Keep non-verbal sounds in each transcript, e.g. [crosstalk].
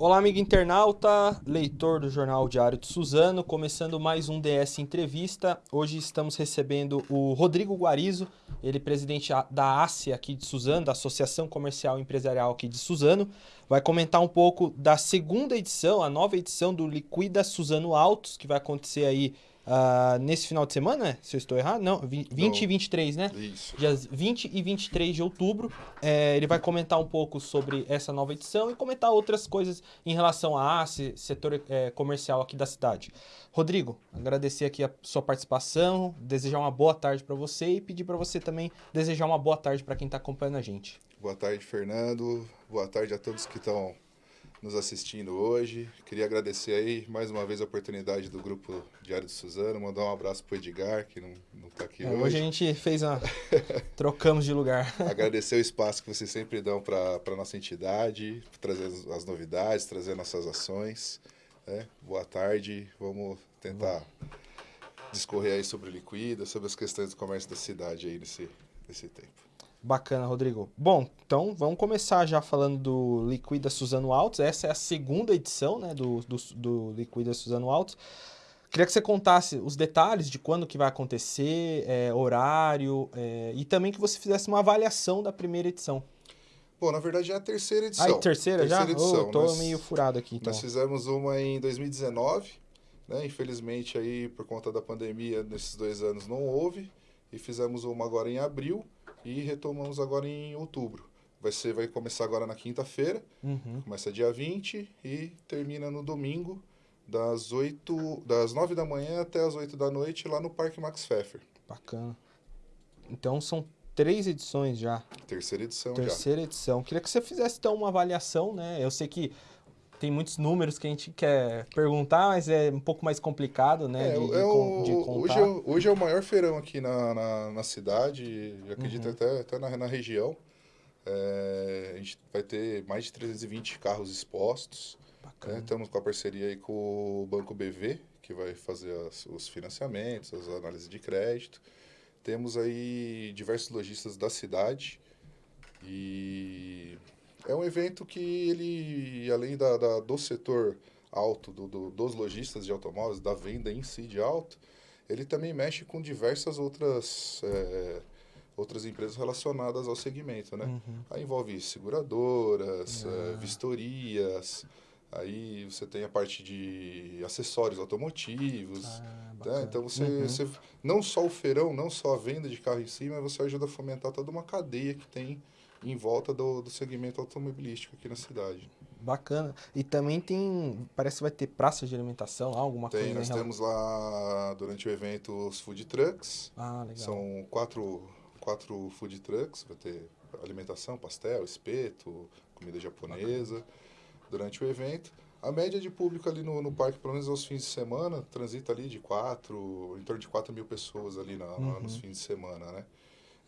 Olá, amigo internauta, leitor do Jornal Diário de Suzano, começando mais um DS Entrevista. Hoje estamos recebendo o Rodrigo Guarizo, ele é presidente da ASSE aqui de Suzano, da Associação Comercial e Empresarial aqui de Suzano. Vai comentar um pouco da segunda edição, a nova edição do Liquida Suzano Autos, que vai acontecer aí uh, nesse final de semana, se eu estou errado, não, 20 não. e 23, né? Isso. Dias 20 e 23 de outubro. É, ele vai comentar um pouco sobre essa nova edição e comentar outras coisas em relação a ACE, setor é, comercial aqui da cidade. Rodrigo, agradecer aqui a sua participação, desejar uma boa tarde para você e pedir para você também desejar uma boa tarde para quem está acompanhando a gente. Boa tarde, Fernando. Boa tarde a todos que estão nos assistindo hoje. Queria agradecer aí mais uma vez a oportunidade do Grupo Diário de Suzano, mandar um abraço para o Edgar, que não, não tá aqui é, hoje. Hoje a gente fez uma... [laughs] trocamos de lugar. agradecer o espaço que vocês sempre dão para a nossa entidade, trazer as novidades, trazer nossas ações. Né? Boa tarde, vamos tentar discorrer aí sobre liquida, sobre as questões do comércio da cidade aí nesse, nesse tempo. Bacana, Rodrigo. Bom, então vamos começar já falando do Liquida Suzano Altos. Essa é a segunda edição né, do, do, do Liquida Suzano Altos. Queria que você contasse os detalhes de quando que vai acontecer, é, horário, é, e também que você fizesse uma avaliação da primeira edição. Bom, na verdade é a terceira edição. Ah, terceira, terceira já? Edição. Oh, tô nós, meio furado aqui. Então. Nós fizemos uma em 2019, né? Infelizmente aí por conta da pandemia nesses dois anos não houve, e fizemos uma agora em abril, e retomamos agora em outubro. Vai, ser, vai começar agora na quinta-feira, uhum. começa dia 20 e termina no domingo, das, 8, das 9 da manhã até as 8 da noite, lá no Parque Max Pfeffer. Bacana. Então são três edições já. Terceira edição Terceira já. edição. Queria que você fizesse então uma avaliação, né? Eu sei que tem muitos números que a gente quer perguntar, mas é um pouco mais complicado, né? É, de, é o, de hoje, é, hoje é o maior feirão aqui na, na, na cidade, acredito uhum. até, até na, na região. É, a gente vai ter mais de 320 carros expostos. Né? Estamos com a parceria aí com o Banco BV, que vai fazer as, os financiamentos, as análises de crédito. Temos aí diversos lojistas da cidade e é um evento que ele, além da, da do setor alto, do, do, dos lojistas de automóveis, da venda em si de alto, ele também mexe com diversas outras, é, outras empresas relacionadas ao segmento, né? Uhum. Aí envolve seguradoras, é, vistorias, aí você tem a parte de acessórios automotivos, ah, né? Então você, uhum. você, não só o feirão, não só a venda de carro em si, mas você ajuda a fomentar toda uma cadeia que tem em volta do, do segmento automobilístico aqui na cidade. Bacana. E também tem, parece que vai ter praça de alimentação, alguma tem, coisa. Tem, nós temos lá durante o evento os food trucks. Ah, legal. São quatro, quatro food trucks, vai ter alimentação, pastel, espeto, comida japonesa Bacana. durante o evento. A média de público ali no, no parque, pelo menos aos fins de semana, transita ali de quatro, em torno de 4 mil pessoas ali na, uhum. nos fins de semana, né?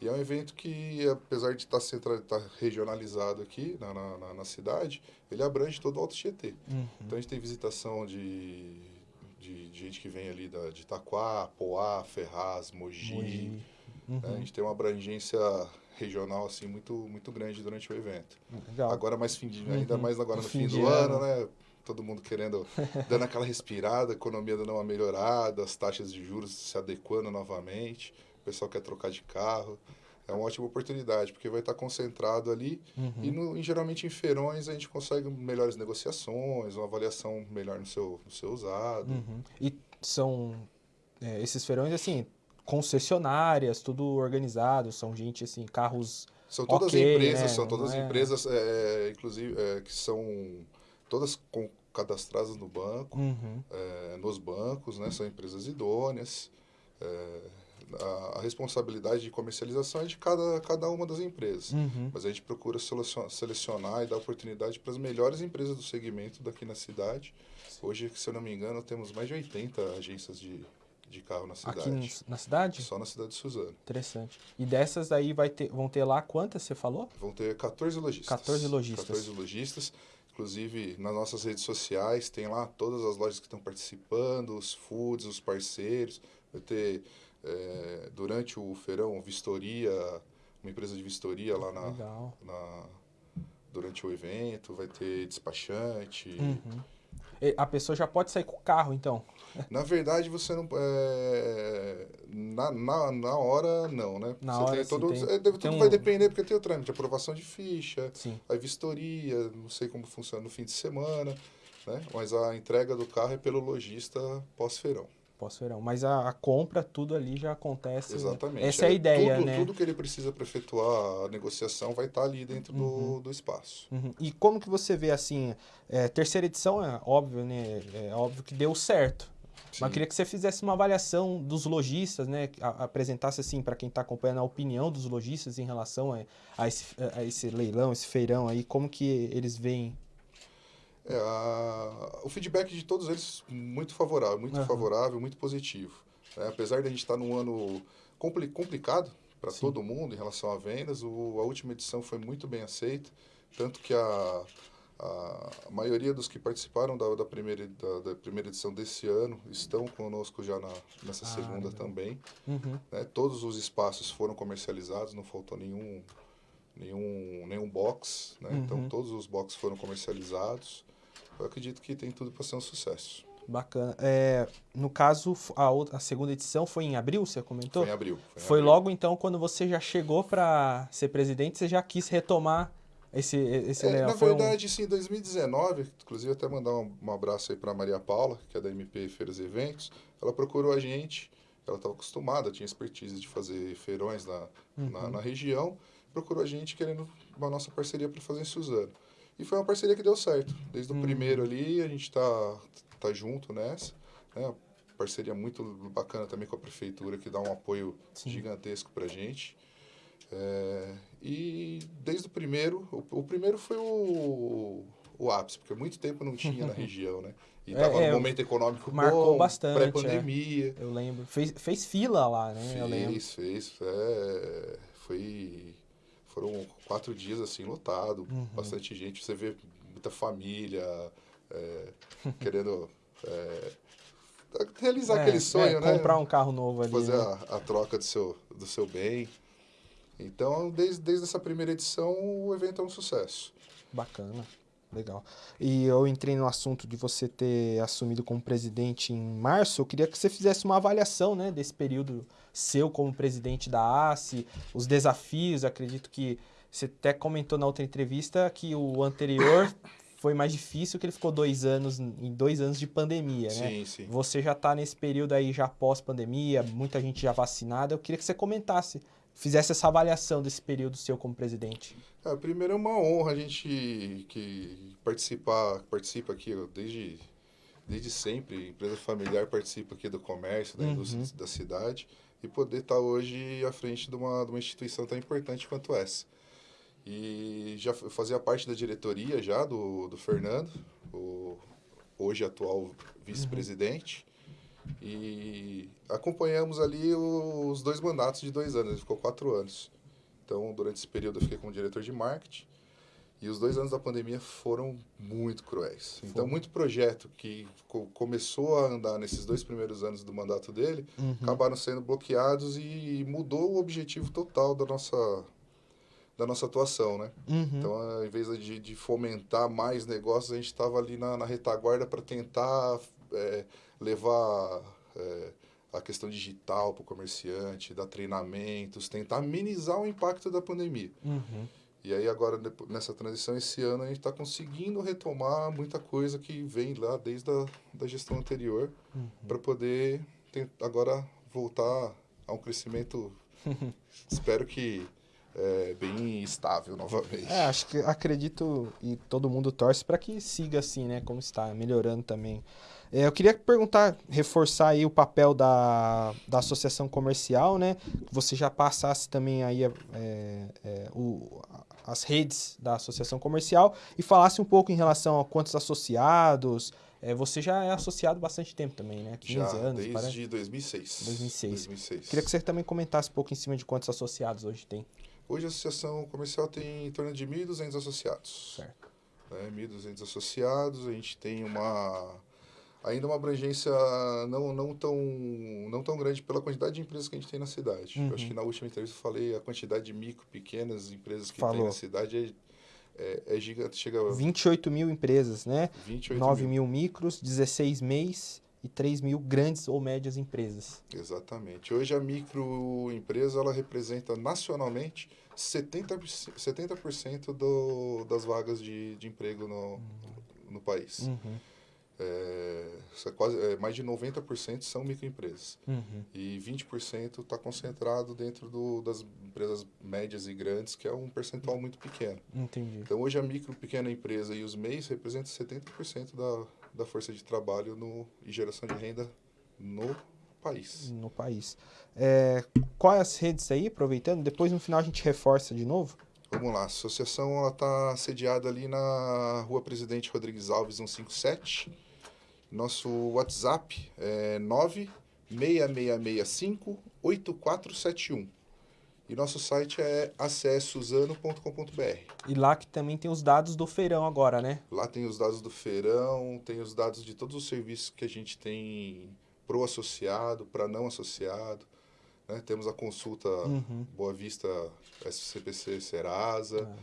E é um evento que, apesar de estar, tá estar tá regionalizado aqui na, na, na, cidade, ele abrange todo o Alto Tietê. Uhum. Então a gente tem visitação de, de, de, gente que vem ali da, de Itaquá, Poá, Ferraz, Mogi. Mogi. Né? Uhum. Né? A gente tem uma abrangência regional assim muito muito grande durante o evento. Legal. Agora mais fim de, ainda uhum. mais agora no, fim do ano, ano, né? Todo mundo querendo [laughs] dando aquela respirada, a economia dando uma melhorada, as taxas de juros se adequando novamente o pessoal quer trocar de carro. É uma ótima oportunidade, porque vai estar concentrado ali. Uhum. E, no, e, geralmente em feirões a gente consegue melhores negociações, uma avaliação melhor no seu, no seu usado. Uhum. E são é, esses feirões, assim, concessionárias, tudo organizado, são gente, assim, carros. São todas okay, empresas, né? são todas é... empresas, é, inclusive, é, que são todas com, cadastradas no banco, uhum. É, nos bancos, né? São empresas idôneas. É, a, a, responsabilidade de comercialização é de cada, cada uma das empresas. Uhum. Mas a gente procura selecionar e dar oportunidade para as melhores empresas do segmento daqui na cidade. Hoje, se eu não me engano, temos mais de 80 agências de, de carro na cidade. Aqui na cidade? Só na cidade de Suzano. Interessante. E dessas aí vai ter, vão ter lá quantas você falou? Vão ter 14 lojistas. 14 lojistas. 14 lojistas. Inclusive, nas nossas redes sociais, tem lá todas as lojas que estão participando, os foods, os parceiros. Vai ter é, durante o feirão, vistoria, uma empresa de vistoria lá na, na, durante o evento, vai ter despachante. Uhum. A pessoa já pode sair com o carro, então. [laughs] Na verdade, você não. É, na, na, na hora, não, né? Na Você hora, tem todo, tem- é, deve- tem tudo um- vai depender, porque tem o trâmite, aprovação de ficha, Sim. a vistoria, não sei como funciona no fim de semana, né? Mas a entrega do carro é pelo lojista pós-feirão. Posso verão. Mas a, a compra, tudo ali já acontece. Exatamente. Essa é a ideia, tudo, né? Tudo que ele precisa para efetuar a negociação vai estar ali dentro do, do espaço. Uhum. E como que você vê assim, é, terceira edição é óbvio, né? É óbvio que deu certo. Mas Sim. eu queria que você fizesse uma avaliação dos lojistas, né? A- apresentasse assim para quem está acompanhando a opinião dos lojistas em relação a, a esse, a esse leilão, esse feirão aí, como que eles veem. É, a- o feedback de todos eles muito favorável, muito Aham. favorável, muito positivo. né? Apesar de a gente estar num ano compli- complicado para todo mundo em relação a vendas, o- a última edição foi muito bem aceita, tanto que a, a, a maioria dos que participaram da, da, primeira, da, da primeira edição desse ano estão conosco já na, nessa Ah, segunda legal. também. Uhum. né? Todos os espaços foram comercializados, não faltou nenhum nenhum nenhum box, né? Uhum. Então todos os boxes foram comercializados. Eu acredito que tem tudo para ser um sucesso. Bacana. É, no caso, a, outra- a segunda edição foi em abril, você comentou? Foi em abril. em Foi abril. logo então quando você já chegou para ser presidente, você já quis retomar esse, esse É, na Foi um- verdade, sim, em 2019, inclusive até mandar um, um abraço aí para Maria Paula, que é da MP Feiras e Eventos. Ela procurou a gente, ela estava acostumada, tinha expertise de fazer feirões na, na, Uhum. na região, procurou a gente querendo uma nossa parceria para fazer em Suzano. E foi uma parceria que deu certo. Desde o Uhum. primeiro ali, a gente está tá junto nessa. Né? Parceria muito bacana também com a prefeitura, que dá um apoio Sim. gigantesco para a gente. É, e desde o primeiro, o, o primeiro foi o, o ápice, porque muito tempo não tinha na [laughs] região, né? E É, estava é, num momento econômico marcou bom, bastante, pré-pandemia. Eu lembro. Fez, fez fila lá, né? Eu lembro. Fez, fez. É, foi, foram quatro dias assim, lotado, Uhum. bastante gente. Você vê muita família é, [laughs] querendo é, realizar É, aquele sonho, é, né? Comprar um carro novo ali. fazer né? a, a troca do seu, do seu bem. Então, desde, desde essa primeira edição, o evento é um sucesso. Bacana. Legal. E eu entrei no assunto de você ter assumido como presidente em março. Eu queria que você fizesse uma avaliação, né, desse período seu como presidente da ACE, os desafios. Acredito que você até comentou na outra entrevista que o anterior [coughs] foi mais difícil, que ele ficou dois anos, em dois anos de pandemia, né? Sim, sim. Você já está nesse período aí já pós-pandemia, muita gente já vacinada. Eu queria que você comentasse, fizesse essa avaliação desse período seu como presidente. É, primeiro é uma honra a gente que participar, participa aqui desde, desde sempre, empresa familiar participa aqui do comércio, da Uhum. indústria da cidade, e poder estar hoje à frente de uma, de uma instituição tão importante quanto essa. E já fazia parte da diretoria já do, do Fernando, o hoje atual vice-presidente, e acompanhamos ali os dois mandatos de dois anos, ele ficou quatro anos. Então, durante esse período, eu fiquei como diretor de marketing. E os dois anos da pandemia foram muito cruéis. Então, Foram. muito projeto que co- começou a andar nesses dois primeiros anos do mandato dele, acabaram sendo bloqueados e mudou o objetivo total da nossa, da nossa atuação, né? Uhum. Então, ao invés de, de fomentar mais negócios, a gente estava ali na, na retaguarda para tentar é, levar é, a questão digital para o comerciante, dar treinamentos, tentar amenizar o impacto da pandemia. Uhum. E aí agora, nessa transição, esse ano, a gente está conseguindo retomar muita coisa que vem lá desde a da gestão anterior Uhum. para poder agora voltar a um crescimento, [laughs] espero que é, bem estável novamente. É, acho que acredito e todo mundo torce para que siga assim, né? Como está, melhorando também. É, eu queria perguntar, reforçar aí o papel da, da associação comercial, né? Que você já passasse também aí é, é, o, as redes da associação comercial e falasse um pouco em relação a quantos associados. É, você já é associado há bastante tempo também, né? 15 Já anos, desde parece. 2006. 2006. 2006. Queria que você também comentasse um pouco em cima de quantos associados hoje tem. Hoje a associação comercial tem em torno de 1.200 associados. Certo. Né? 1.200 associados, a gente tem uma ainda uma abrangência não, não, tão, não tão grande pela quantidade de empresas que a gente tem na cidade. Uhum. Eu acho que na última entrevista eu falei a quantidade de micro, pequenas empresas que Falou. tem na cidade é, é gigante, chega a 28 mil empresas, né? 28 9 mil. mil micros, 16 MEIs e 3 mil grandes ou médias empresas. Exatamente. Hoje a microempresa ela representa nacionalmente 70%, 70% do, das vagas de, de emprego no, no país. Uhum, É, é quase, é, mais de 90% são microempresas. uhum. E 20% está concentrado dentro do, das empresas médias e grandes, que é um percentual muito pequeno. Entendi. Então, hoje, a micro, pequena empresa e os MEIs representam 70% da, da força de trabalho no, e geração de renda no país. No país. É, quais as redes aí, aproveitando? Depois no final a gente reforça de novo. Vamos lá, a associação está sediada ali na Rua Presidente Rodrigues Alves 157. Nosso WhatsApp é 96665-8471. E nosso site é acessuzano.com.br. E lá que também tem os dados do feirão agora, né? Lá tem os dados do feirão, tem os dados de todos os serviços que a gente tem pro associado, para não associado. né? Temos a consulta Uhum. Boa Vista SCPC Serasa. Ah.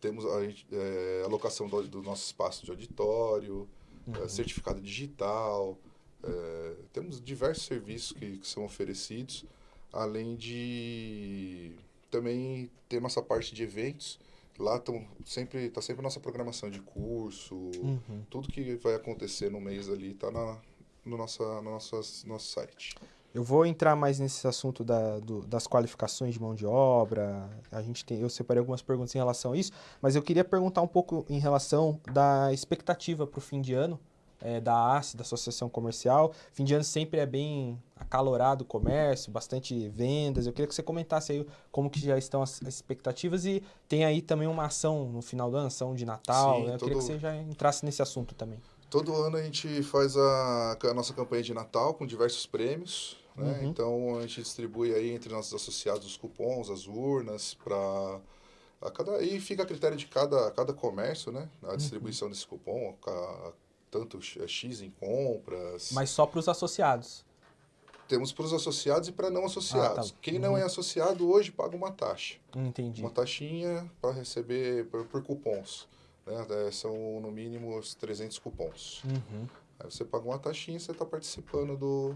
Temos a, é, alocação do, do nosso espaço de auditório, Uhum. é, certificado digital. é, temos diversos serviços que, que são oferecidos, além de também ter nossa parte de eventos. Lá tão sempre está sempre nossa programação de curso, Uhum. tudo que vai acontecer no mês ali está na, no, nossa, no nosso, nosso site. Eu vou entrar mais nesse assunto da- do- das qualificações de mão de obra. A gente tem, eu separei algumas perguntas em relação a isso, mas eu queria perguntar um pouco em relação da expectativa para o fim de ano é, da ACE, da Associação Comercial. Fim de ano sempre é bem acalorado o comércio, bastante vendas. Eu queria que você comentasse aí como que já estão as, as expectativas e tem aí também uma ação no final do ano, ação de Natal. Sim, né? Eu queria que todo- você já entrasse nesse assunto também. Todo ano a gente faz a, a nossa campanha de Natal com diversos prêmios. Né? Uhum. Então a gente distribui aí entre nossos associados os cupons, as urnas, para a cada e fica a critério de cada, cada comércio, né? A Uhum. distribuição desse cupom, ca- tanto X em compras. Mas só para os associados. Temos para os associados e para não associados. Ah, tá. Quem não é associado hoje paga uma taxa. Entendi. Uma taxinha para receber por, por cupons. Né? É, São no mínimo os 300 cupons. Uhum. Aí você paga uma taxinha e você está participando do,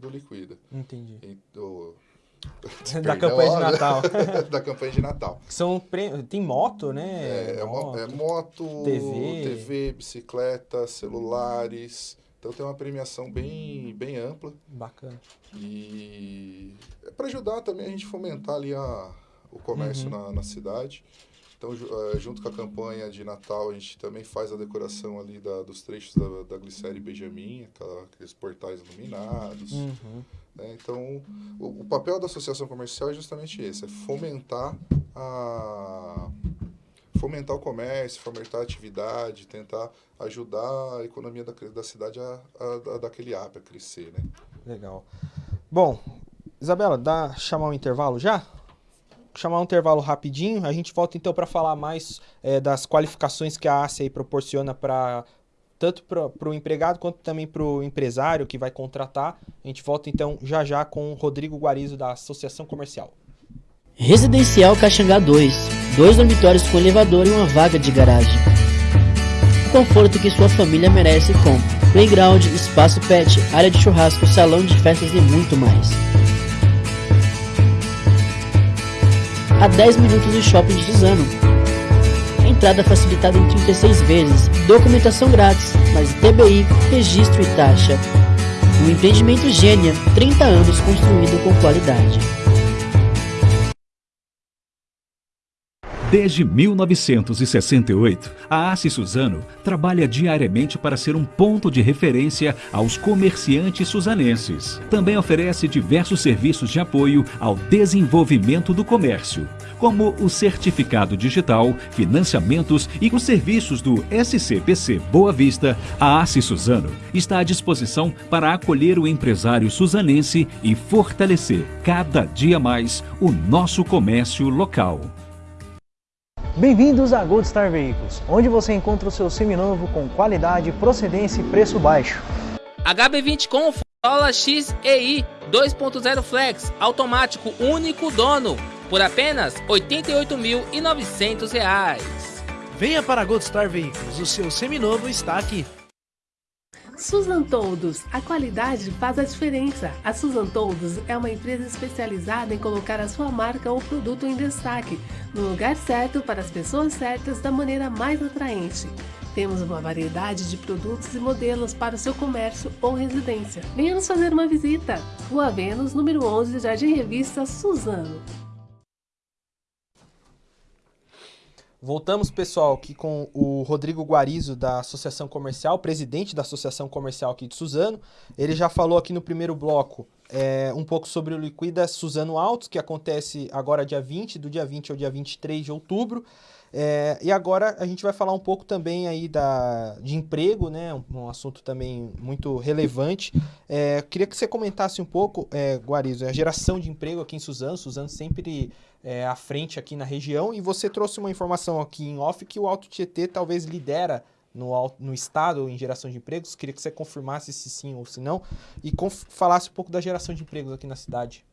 do Liquida. Entendi. E do, [laughs] da Perdão, campanha de. Natal. [laughs] da campanha de Natal. São pre... Tem moto, né? É, é mo- é moto, TV. TV, bicicleta, celulares. Então tem uma premiação bem, bem ampla. Bacana. E é para ajudar também a gente fomentar ali a, o comércio Uhum. na, na cidade. Então, eh, junto com a campanha de Natal, a gente também faz a decoração ali da, dos trechos da, da Glicéria e Benjamin, aquela- aqueles portais iluminados. Uhum. né? Então, o, o papel da associação comercial é justamente esse, é fomentar a fomentar o comércio, fomentar a atividade, tentar ajudar a economia da, da cidade a, a, a dar aquele up, a crescer, né? Legal. Bom, Isabela, dá chamar um intervalo já? Chamar um intervalo rapidinho. A gente volta então para falar mais eh, das qualificações que a aí proporciona para tanto para o empregado quanto também para o empresário que vai contratar. A gente volta então já já com o Rodrigo Guarizo da Associação Comercial. Residencial Caxangá 2. Dois dormitórios com elevador e uma vaga de garagem. O conforto que sua família merece com playground, espaço pet, área de churrasco, salão de festas e muito mais. A 10 minutos do shopping de Suzano. Entrada facilitada em 36 vezes, documentação grátis, mais TBI, registro e taxa. Um empreendimento gênia, 30 anos construído com qualidade. Desde 1968, a Ace Suzano trabalha diariamente para ser um ponto de referência aos comerciantes suzanenses. Também oferece diversos serviços de apoio ao desenvolvimento do comércio, como o certificado digital, financiamentos e os serviços do SCPC Boa Vista. A Ace Suzano está à disposição para acolher o empresário suzanense e fortalecer cada dia mais o nosso comércio local. Bem-vindos a Gold Star Veículos, onde você encontra o seu seminovo com qualidade, procedência e preço baixo. HB20 com Corolla X EI 2.0 Flex, automático único dono, por apenas R$ 88.900. Venha para a Gold Star Veículos, o seu seminovo está aqui. Susan Toldos, a qualidade faz a diferença. A Susan Toldos é uma empresa especializada em colocar a sua marca ou produto em destaque, no lugar certo para as pessoas certas da maneira mais atraente. Temos uma variedade de produtos e modelos para o seu comércio ou residência. Venha nos fazer uma visita. Rua Vênus, número 11, Jardim Revista, Suzano. Voltamos, pessoal, aqui com o Rodrigo Guarizo, da Associação Comercial, presidente da Associação Comercial aqui de Suzano. Ele já falou aqui no primeiro bloco é, um pouco sobre o Liquida Suzano Altos, que acontece agora dia 20, do dia 20 ao dia 23 de outubro. É, e agora a gente vai falar um pouco também aí da, de emprego, né? Um, um assunto também muito relevante. É, queria que você comentasse um pouco, é, Guarizo, a geração de emprego aqui em Suzano. Suzano sempre é, à frente aqui na região. E você trouxe uma informação aqui em off que o Alto Tietê talvez lidera no, no estado em geração de empregos. Queria que você confirmasse se sim ou se não. E falasse um pouco da geração de empregos aqui na cidade.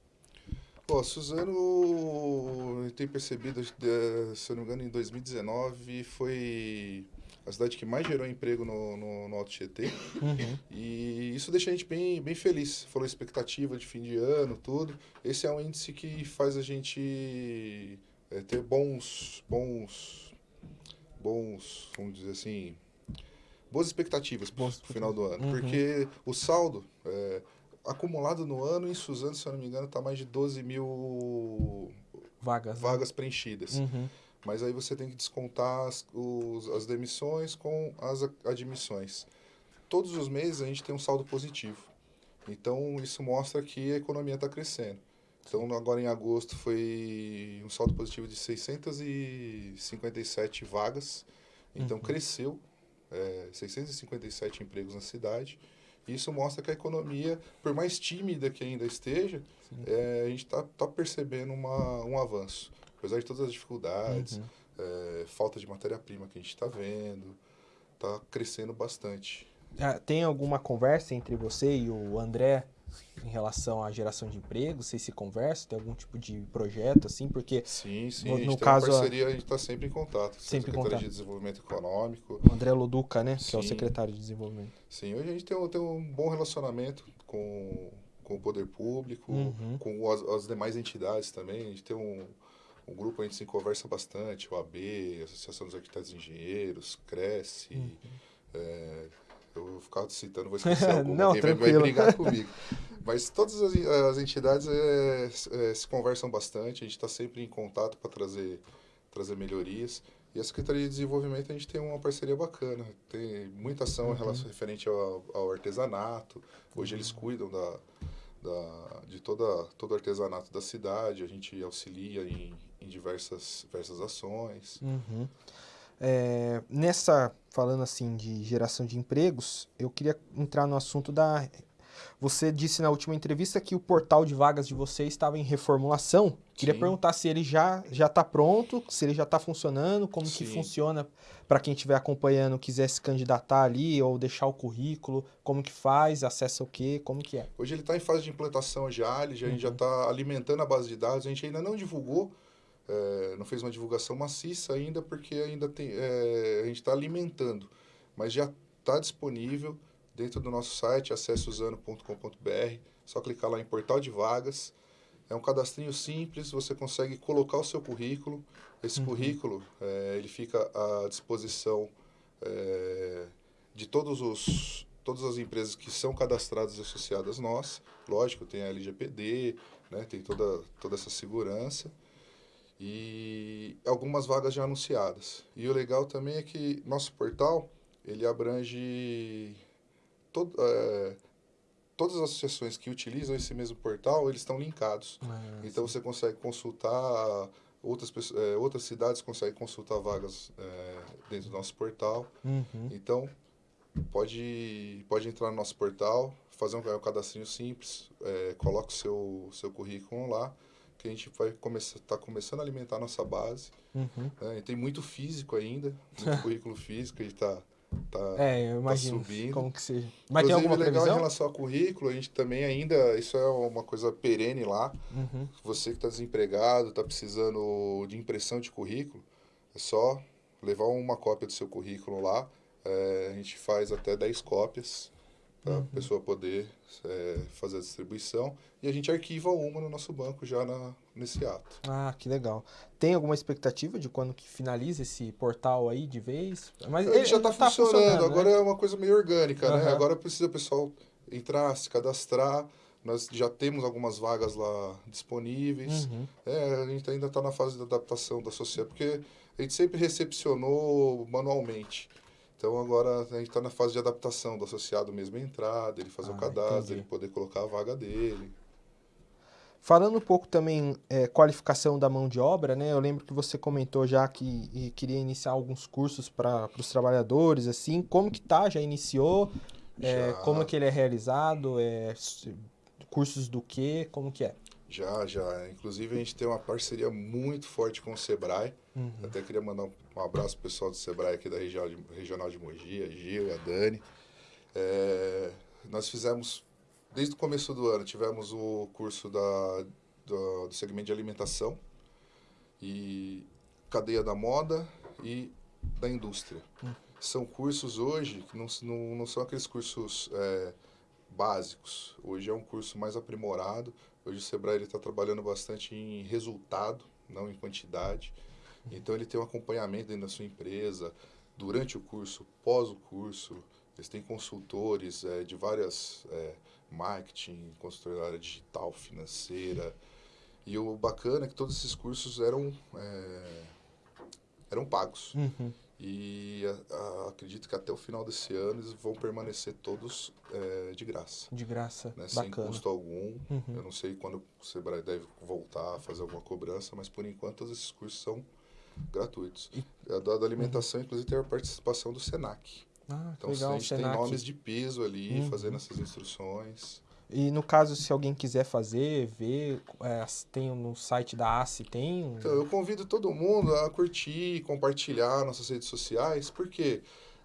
Pô, Suzano, tem percebido, eh, se eu não me engano, em 2019 foi a cidade que mais gerou emprego no, no, no Alto Tietê. Uhum. E isso deixa a gente bem, bem feliz. Falou expectativa de fim de ano, tudo. Esse é um índice que faz a gente é, ter bons, bons, bons, vamos dizer assim, boas expectativas para o final do ano. Uhum. Porque o saldo... É, acumulado no ano, em Suzano, se eu não me engano, está mais de 12 mil vagas, né? vagas preenchidas. Uhum. Mas aí você tem que descontar as, os, as demissões com as admissões. Todos os meses a gente tem um saldo positivo. Então, isso mostra que a economia está crescendo. Então, agora em agosto foi um saldo positivo de 657 vagas. Então, uhum. cresceu é, 657 empregos na cidade. Isso mostra que a economia, por mais tímida que ainda esteja, é, a gente está tá percebendo uma, um avanço. Apesar de todas as dificuldades, uhum. é, falta de matéria-prima que a gente está vendo, está crescendo bastante. Ah, tem alguma conversa entre você e o André em relação à geração de emprego? Vocês se conversam? Tem algum tipo de projeto assim? Porque sim, sim. No, a gente no caso parceria, a gente está sempre em contato. Sempre em contato. de Desenvolvimento Econômico. O André Loduca, né? Sim. Que é o secretário de Desenvolvimento. Sim, hoje a gente tem um, tem um bom relacionamento com, com o poder público, uhum. com as, as, demais entidades também. A gente tem um, um grupo, a gente se conversa bastante, o AB, Associação dos Arquitetos e Engenheiros, Cresce. Uhum. É, eu vou ficar citando, vou [laughs] esquecer alguma, Não, alguém vai brigar [laughs] comigo. Mas todas as, as entidades é, é, se conversam bastante, a gente está sempre em contato para trazer, trazer melhorias. E a Secretaria de Desenvolvimento a gente tem uma parceria bacana, tem muita ação uhum. relação, referente ao, ao, artesanato. Hoje eles uhum. cuidam da, da, de toda, todo o artesanato da cidade, a gente auxilia em, em diversas, diversas ações. Uhum. É, nessa, falando assim de geração de empregos, eu queria entrar no assunto da. Você disse na última entrevista que o portal de vagas de vocês estava em reformulação. Queria Sim. perguntar se ele já já está pronto, se ele já está funcionando, como Sim. que funciona para quem estiver acompanhando, quiser se candidatar ali ou deixar o currículo, como que faz, acessa o quê, como que é? Hoje ele está em fase de implantação já, ele já, uhum. a gente já está uhum. alimentando a base de dados, a gente ainda não divulgou, é, não fez uma divulgação maciça ainda, porque ainda tem, é, a gente está alimentando, mas já está disponível dentro do nosso site, acesseusano.com.br, só clicar lá em portal de vagas. É um cadastrinho simples, você consegue colocar o seu currículo. Esse uhum. currículo, é, ele fica à disposição de todos os, todas as empresas que são cadastradas e associadas nós. Lógico, tem a LGPD, né, tem toda, toda essa segurança e algumas vagas já anunciadas. E o legal também é que nosso portal, ele abrange todo, é, todas as associações que utilizam esse mesmo portal, eles estão linkados. Ah, então sim. você consegue consultar outras pessoas, é, outras cidades conseguem consultar vagas é, dentro do nosso portal. Uhum. Então pode pode entrar no nosso portal, fazer um, um cadastrinho simples, é, coloca o seu seu currículo lá que a gente vai começar tá começando a alimentar a nossa base. Uhum. Né? tem muito físico ainda, muito [laughs] currículo físico, a gente está tá, é, eu tá imagino tá subindo. como que seja. Mas Inclusive, tem alguma legal previsão? em relação ao currículo, a gente também ainda, isso é uma coisa perene lá. Uhum. Você que está desempregado, está precisando de impressão de currículo, é só levar uma cópia do seu currículo lá, é, a gente faz até 10 cópias para a Uhum. pessoa poder é, fazer a distribuição e a gente arquiva uma no nosso banco já na, nesse ato. Ah, que legal. Tem alguma expectativa de quando que finaliza esse portal aí de vez? Mas Ele já está tá funcionando, né? agora é uma coisa meio orgânica, né? Aham. Agora precisa o pessoal entrar, se cadastrar. Nós já temos algumas vagas lá disponíveis. Uhum. É, a gente ainda está na fase da adaptação da sociedade, porque a gente sempre recepcionou manualmente. Então agora a gente está na fase de adaptação do associado mesmo entrar, dele fazer Ah, o cadastro, entendi. ele poder colocar a vaga dele. Falando um pouco também é, qualificação da mão de obra, né? Eu lembro que você comentou já que queria iniciar alguns cursos para os trabalhadores, assim. Como que tá? Já iniciou? É, Já. como que ele é realizado? É, cursos do quê? Como que é? Já, já. Inclusive a gente tem uma parceria muito forte com o Sebrae. Uhum. Até queria mandar um, um abraço pro pessoal do Sebrae aqui da região de, regional de Mogi, a Gil a Dani. É, nós fizemos, desde o começo do ano, tivemos o curso da, do, do segmento de alimentação e cadeia da moda e da indústria. São cursos hoje que não, não, não são aqueles cursos é, básicos. Hoje é um curso mais aprimorado. Hoje o Sebrae está trabalhando bastante em resultado, não em quantidade. Então ele tem um acompanhamento dentro da sua empresa, durante o curso, pós o curso. Eles têm consultores eh, de várias eh, marketing, consultoria digital, financeira. E o bacana é que todos esses cursos eram, eh, eram pagos. Uhum. E a- a- acredito que até o final desse ano eles vão permanecer todos eh, de graça. De graça. Né? Sem custo algum. Uhum. Eu não sei quando o Sebrae deve voltar a fazer alguma cobrança, mas por enquanto todos esses cursos são gratuitos. A da, da alimentação, inclusive, tem a participação do SENAC. Ah, Então legal. a gente tem Senac. nomes de peso ali, Uhum. fazendo essas instruções. E no caso, se alguém quiser fazer, ver, é, tem no site da ACE, tem? um- Então, eu convido todo mundo a curtir, compartilhar nossas redes sociais, porque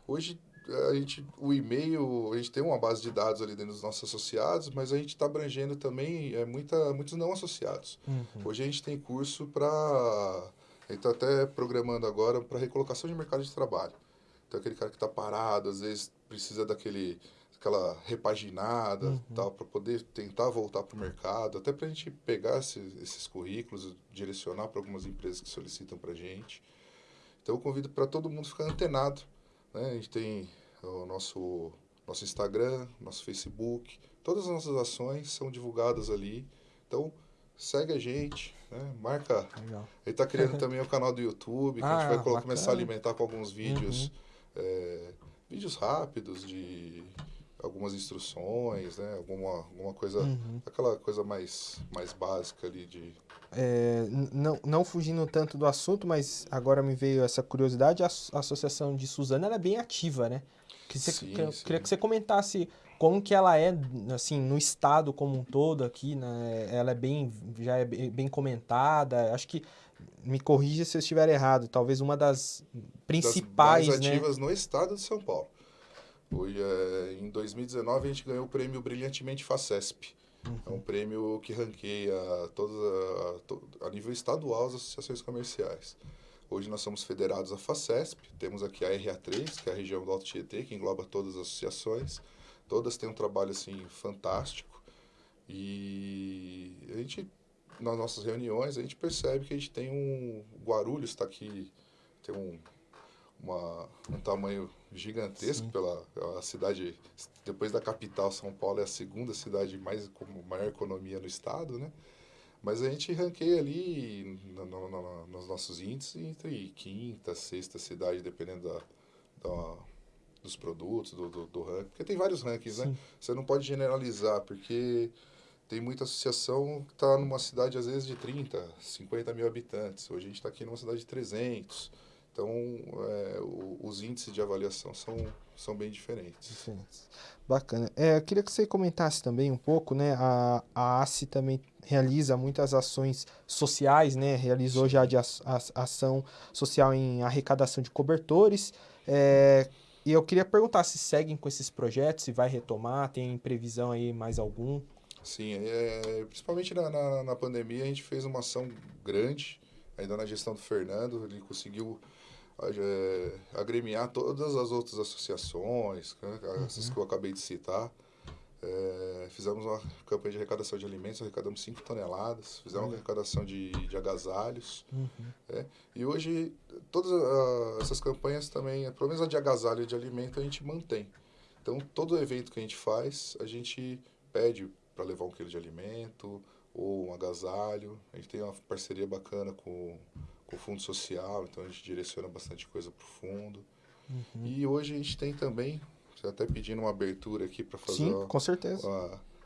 hoje eh, a gente, o e-mail, a gente tem uma base de dados ali dentro dos nossos associados, mas a gente está abrangendo também é, muita, muitos não associados. Uhum. Hoje a gente tem curso para. A gente está até programando agora para recolocação de mercado de trabalho. Então, aquele cara que está parado, às vezes precisa daquele aquela repaginada, Uhum. tal, para poder tentar voltar para o mercado, até para a gente pegar esses, esses currículos, direcionar para algumas empresas que solicitam para a gente. Então, eu convido para todo mundo ficar antenado. Né? A gente tem o nosso, nosso Instagram, nosso Facebook, todas as nossas ações são divulgadas ali. Então, segue a gente, né? marca Legal. ele está criando também o canal do YouTube, que a gente Ah, vai bacana. começar a alimentar com alguns vídeos, Uhum. é, vídeos rápidos de algumas instruções, né? Alguma, alguma coisa, Uhum. aquela coisa mais, mais básica ali de... É, não, não fugindo tanto do assunto, mas agora me veio essa curiosidade, a, a associação de Suzana é bem ativa, né? Que você- Sim, que sim. queria que você comentasse como que ela é, assim, no estado como um todo aqui, né? Ela é bem, já é bem comentada, acho que, me corrija se eu estiver errado, talvez uma das principais, das mais né? ativas no estado de São Paulo. Hoje, é, em 2019, a gente ganhou o prêmio Brilhantemente FACESP. É Uhum. um prêmio que ranqueia todas a, a nível estadual as associações comerciais. Hoje nós somos federados à FACESP, temos aqui a RA3, que é a região do Alto Tietê, que engloba todas as associações. Todas têm um trabalho assim fantástico. E a gente, nas nossas reuniões, a gente percebe que a gente tem um. Guarulhos está aqui, tem um, uma, um tamanho gigantesco pela a cidade depois da capital São Paulo é a segunda cidade mais com maior economia no estado né? Mas a gente ranqueia ali no, no- no- nos nossos índices entre quinta sexta cidade dependendo da, da- dos produtos do, do, do ranking porque tem vários rankings né? Sim. você não pode generalizar porque tem muita associação que está numa cidade às vezes de 30 50 mil habitantes. Hoje a gente está aqui numa cidade de 300 então, é, os índices de avaliação são, são bem diferentes. Diferentes. Bacana. É, eu queria que você comentasse também um pouco, né? A, a ACE também realiza muitas ações sociais, né? Realizou já de as- as- ação social em arrecadação de cobertores. É, e eu queria perguntar se seguem com esses projetos, se vai retomar, tem previsão aí mais algum? Sim, é, principalmente na, na, na pandemia, a gente fez uma ação grande, ainda na gestão do Fernando, ele conseguiu é, agremiar todas as outras associações, né, essas que eu acabei de citar. É, fizemos uma campanha de arrecadação de alimentos, arrecadamos 5 toneladas, fizemos uma arrecadação de, de agasalhos. é, e hoje, todas ah, essas campanhas também, pelo menos a de agasalho e de alimento, a gente mantém. Então, todo evento que a gente faz, a gente pede para levar um quilo de alimento ou um agasalho. A gente tem uma parceria bacana com o Fundo Social, então a gente direciona bastante coisa para o fundo. E hoje a gente tem também, você até pedindo uma abertura aqui para fazer. Sim, com certeza.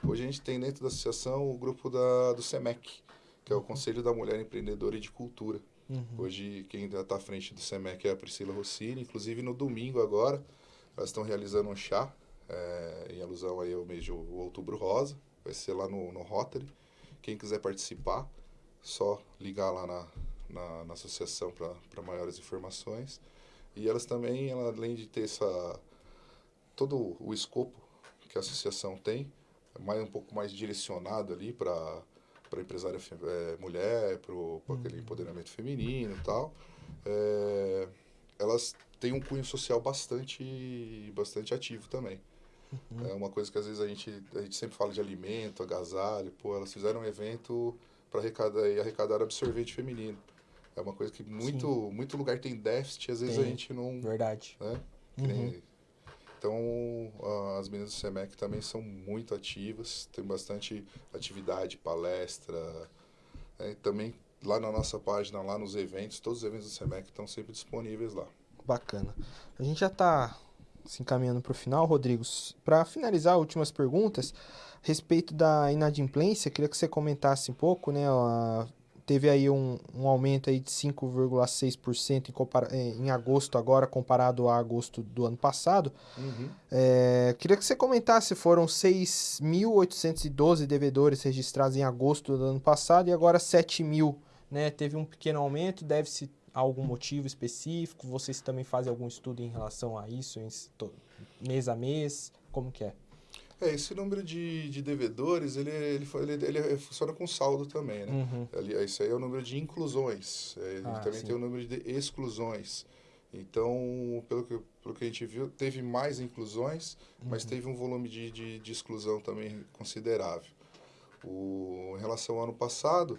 hoje a gente tem dentro da associação o grupo da, do SEMEC, que é o Conselho da Mulher Empreendedora e de Cultura. Hoje quem ainda está à frente do SEMEC é a Priscila Rossini. Inclusive no domingo agora, elas estão realizando um chá, eh, em alusão aí ao mês de outubro rosa. Vai ser lá no, no Rotary. Quem quiser participar, só ligar lá na, na, na associação para maiores informações. E elas também, ela, além de ter essa, todo o escopo que a associação tem, é mais um pouco mais direcionado ali para para empresária eh, mulher, para aquele empoderamento feminino e tal. É, elas têm um cunho social bastante bastante ativo também. É uma coisa que às vezes a gente, a gente sempre fala de alimento, agasalho. Pô, elas fizeram um evento para arrecadar, e arrecadar absorvente feminino. É uma coisa que muito, muito lugar tem déficit, às vezes a Tem. gente não. Verdade. Né? Nem- Então, a- as meninas do SEMEC também são muito ativas, tem bastante atividade, palestra. né? Também lá na nossa página, lá nos eventos, todos os eventos do SEMEC estão sempre disponíveis lá. Bacana. A gente já está se encaminhando para o final, Rodrigo. Para finalizar, últimas perguntas. A respeito da inadimplência, queria que você comentasse um pouco, né? a- teve aí um, um aumento aí de 5,6% em, eh, em agosto agora, comparado a agosto do ano passado. É, queria que você comentasse, foram 6.812 devedores registrados em agosto do ano passado e agora 7 mil, né? Teve um pequeno aumento, deve-se a algum motivo específico? Vocês também fazem algum estudo em relação a isso, mês a mês? Como que é? É, esse número de, de devedores, ele, ele, ele, ele funciona com saldo também, né? Uhum. Ali, isso aí é o número de inclusões. É, ele Ah, também sim. tem o número de exclusões. Então, pelo que, pelo que a gente viu, teve mais inclusões, mas Uhum. teve um volume de, de, de exclusão também considerável. O, em relação ao ano passado,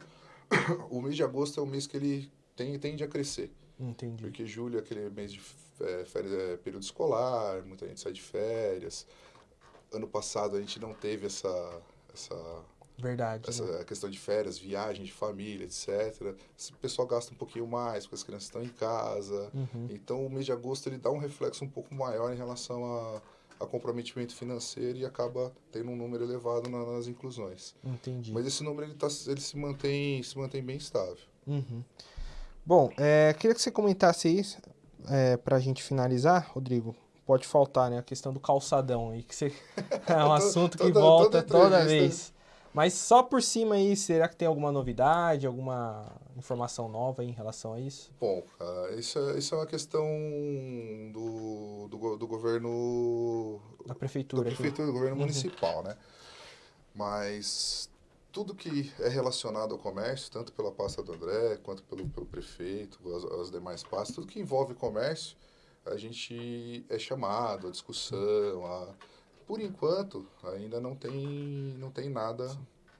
[coughs] o mês de agosto é o mês que ele tem, tende a crescer. Entendi. Porque julho é aquele mês de é, férias, é, período escolar, muita gente sai de férias. Ano passado a gente não teve essa, essa Verdade. essa né? questão de férias, viagem de família, etc. Esse pessoal gasta um pouquinho mais, porque as crianças estão em casa. Uhum. Então, o mês de agosto ele dá um reflexo um pouco maior em relação a, a comprometimento financeiro e acaba tendo um número elevado na- nas inclusões. Entendi. Mas esse número ele, tá, ele se, mantém, se mantém bem estável. Uhum. Bom, é, queria que você comentasse aí, é, pra gente finalizar, Rodrigo. Pode faltar, né? A questão do calçadão aí, que você... [laughs] é um assunto que toda- volta toda toda, entrevista. vez. Mas só por cima aí, será que tem alguma novidade, alguma informação nova em relação a isso? Bom, ah, isso, é, isso é uma questão do, do, do governo Da da prefeitura aqui. prefeitura, do governo municipal, né? Mas tudo que é relacionado ao comércio, tanto pela pasta do André, quanto pelo, pelo prefeito, as, as demais pastas, tudo que envolve comércio, a gente é chamado à discussão. A... Por enquanto, ainda não tem, não tem nada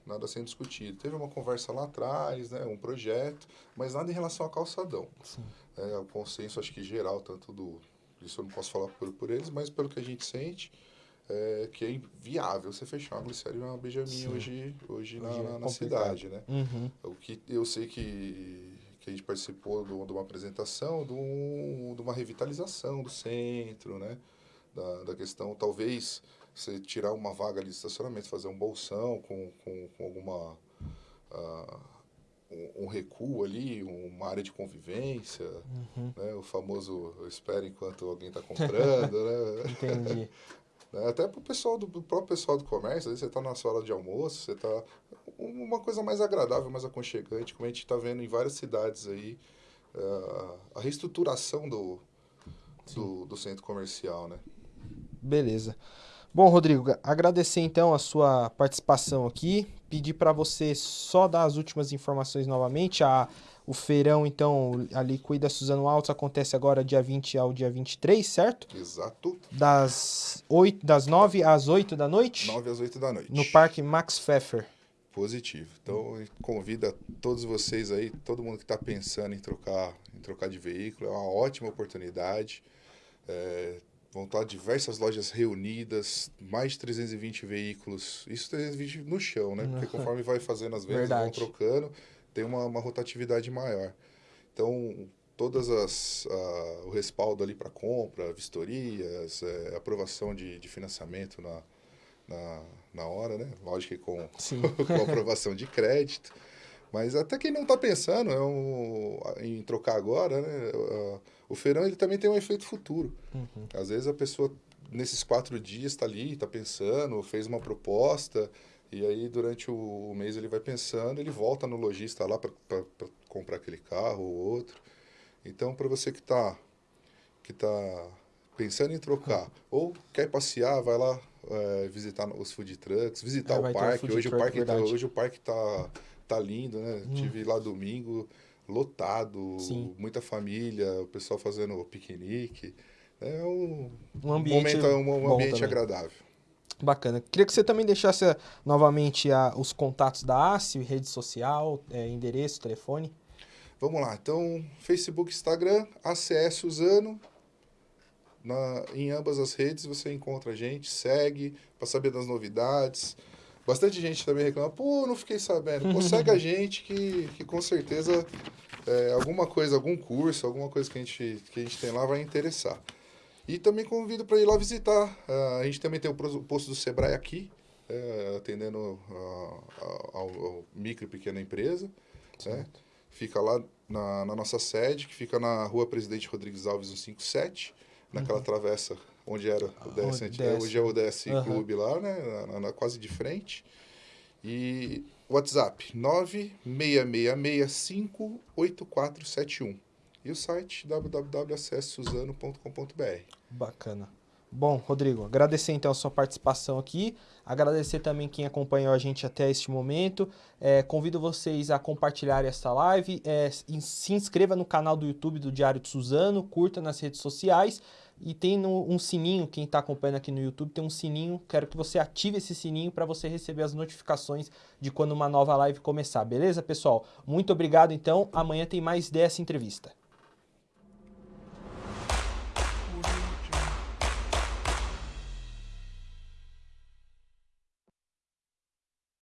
nada sendo discutido. Teve uma conversa lá atrás, né, um projeto, mas nada em relação ao calçadão. É, o consenso, acho que geral, tanto do... Isso eu não posso falar por, por eles, mas pelo que a gente sente, é que é inviável você fechar uma glicéria e uma Benjamin hoje, hoje, na, Hoje é na- na complicado. cidade, né? Uhum. O que eu sei que, que a gente participou de uma- apresentação de, um, de uma revitalização do centro, né? Da, da questão, talvez, você tirar uma vaga ali de estacionamento, fazer um bolsão com, com, com alguma... ah, um, um recuo ali, uma área de convivência, né? O famoso eu espero enquanto alguém está comprando, né? [laughs] Entendi. [laughs] né? Até pro pessoal do, do próprio pessoal do comércio, às vezes você está na sua hora de almoço, você está uma coisa mais agradável, mais aconchegante, como a gente está vendo em várias cidades aí, eh, a reestruturação do, do, do centro comercial, né? Beleza. Bom, Rodrigo, agradecer então a sua participação aqui. Pedir para você só dar as últimas informações novamente. A, O feirão, então, ali cuida Suzano Altos, acontece agora dia 20 ao dia 23, certo? Exato. Das, 8, das 9 às 8 da noite? 9 às 8 da noite. No Parque Max Pfeffer. Positivo. Então, convida todos vocês aí, todo mundo que está pensando em trocar, em trocar de veículo, é uma ótima oportunidade. É, vão estar diversas lojas reunidas, mais de 320 veículos. Isso 320 no chão, né? Porque [laughs] conforme vai fazendo as vendas, vão trocando, tem uma, uma rotatividade maior. Então, todas as uh, o respaldo ali para compra, vistorias, é, aprovação de, de financiamento na, na, na hora, né? Lógico que com, [laughs] com aprovação de crédito. Mas até quem não está pensando é um, em trocar agora, né? O feirão ele também tem um efeito futuro. Uhum. Às vezes a pessoa, nesses quatro dias, está ali, está pensando, fez uma proposta, e aí durante o mês ele vai pensando, ele volta no lojista lá para comprar aquele carro ou outro. Então, para você que está que tá pensando em trocar, ou quer passear, vai lá é, visitar os food trucks, visitar é, o parque. hoje, o parque tá, hoje o parque está tá lindo, né? Hum. Tive lá domingo, lotado, Sim. muita família, o pessoal fazendo piquenique. É um, um ambiente, momento, um, um ambiente agradável. Bacana. Queria que você também deixasse novamente a, os contatos da ACE, rede social, é, endereço, telefone. Vamos lá. Então, Facebook, Instagram, ACS Suzano. Na, em ambas as redes você encontra a gente, segue para saber das novidades. Bastante gente também reclama, pô, não fiquei sabendo. Pô, segue a [laughs] gente que, que com certeza é, alguma coisa, algum curso, alguma coisa que a, gente, que a gente tem lá vai interessar. E também convido para ir lá visitar. Uh, a gente também tem o posto do Sebrae aqui, é, atendendo ao, micro e pequena empresa. Né? Fica lá na, na, nossa sede, que fica na rua Presidente Rodrigues Alves 157, naquela uhum. travessa onde era o DS, DS. hoje é o DS uhum. Clube lá, né? Na, na, quase de frente. E WhatsApp 966658471. E o site www.acessuzano.com.br. Bacana. Bom, Rodrigo, agradecer então a sua participação aqui, agradecer também quem acompanhou a gente até este momento. É, convido vocês a compartilharem esta live, é, se inscreva no canal do YouTube do Diário de Suzano, curta nas redes sociais e tem no, um sininho, quem está acompanhando aqui no YouTube tem um sininho, quero que você ative esse sininho para você receber as notificações de quando uma nova live começar, beleza pessoal? Muito obrigado então, amanhã tem mais dessa entrevista.